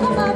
bye-bye